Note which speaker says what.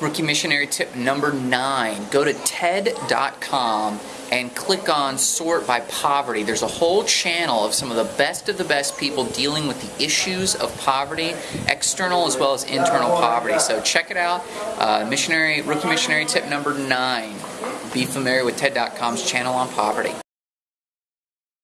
Speaker 1: Rookie missionary tip number nine go to TED.com and click on sort by poverty. There's a whole channel of some of the best of the best people dealing with the issues of poverty, external as well as internal poverty. So check it out. Uh, missionary Rookie missionary tip number nine. Be familiar with TED.com's channel on poverty.